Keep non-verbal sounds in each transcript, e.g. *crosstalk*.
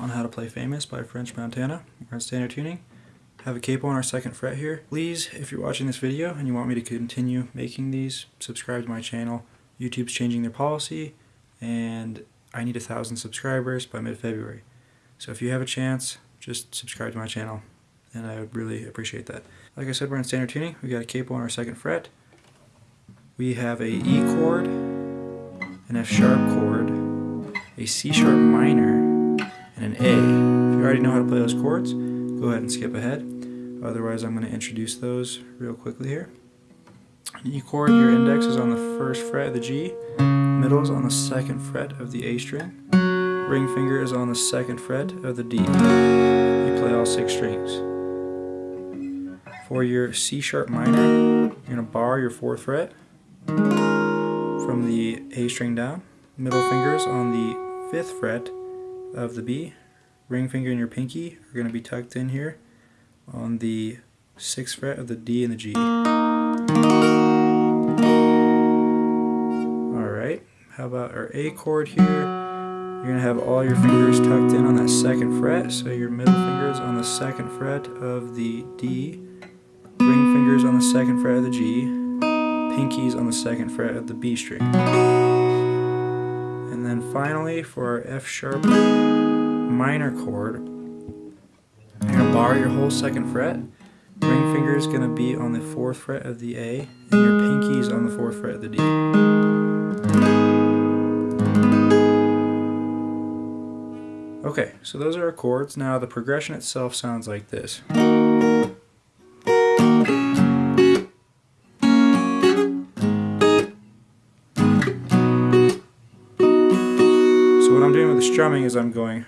On how to play Famous by French Montana. We're on standard tuning. Have a capo on our second fret here. Please, if you're watching this video and you want me to continue making these, subscribe to my channel. YouTube's changing their policy and I need a thousand subscribers by mid-February. So if you have a chance, just subscribe to my channel and I would really appreciate that. Like I said, we're in standard tuning. We got a capo on our second fret. We have a E chord, an F sharp chord, a C sharp minor, and an A. If you already know how to play those chords, go ahead and skip ahead. Otherwise, I'm going to introduce those real quickly here. An E chord, your index is on the first fret of the G, middle is on the second fret of the A string, ring finger is on the second fret of the D. You play all six strings. For your C sharp minor, you're going to bar your fourth fret from the A string down, middle fingers on the fifth fret of the B, ring finger and your pinky are going to be tucked in here on the sixth fret of the D and the G. Alright, how about our A chord here? You're going to have all your fingers tucked in on that second fret, so your middle fingers on the second fret of the D, ring fingers on the second fret of the G, pinkies on the second fret of the B string. And then finally, for our F sharp minor chord, you're going to bar your whole second fret. Ring finger is going to be on the fourth fret of the A, and your pinky is on the fourth fret of the D. Okay, so those are our chords. Now the progression itself sounds like this. Strumming is I'm going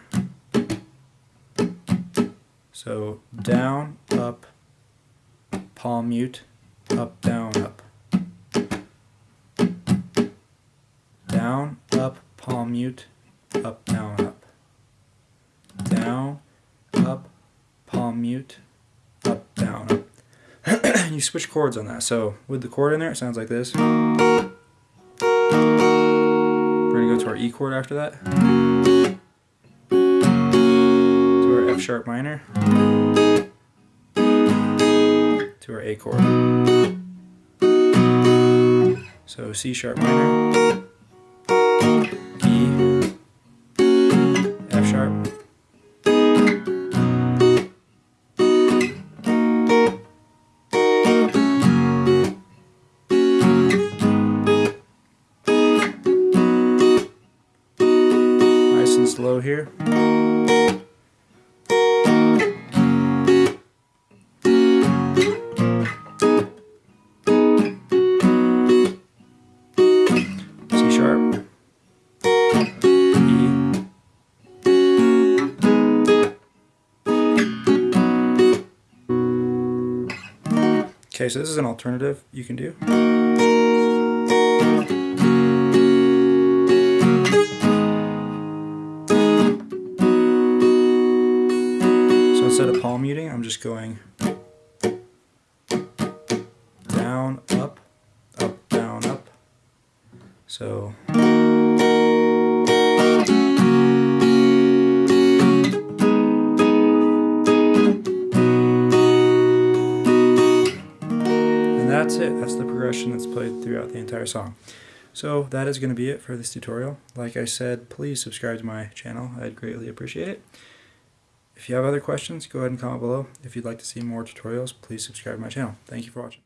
so down, up, palm mute, up, down, up. Down, up, palm mute, up, down, up. Down, up, palm mute, up, down, up. *clears throat* you switch chords on that. So with the chord in there, it sounds like this. To our E chord after that. To our F sharp minor. To our A chord. So C sharp minor. Okay, so this is an alternative you can do. So instead of palm muting, I'm just going down, up, up, down, up. So that's it. That's the progression that's played throughout the entire song. So that is going to be it for this tutorial. Like I said, please subscribe to my channel. I'd greatly appreciate it. If you have other questions, go ahead and comment below. If you'd like to see more tutorials, please subscribe to my channel. Thank you for watching.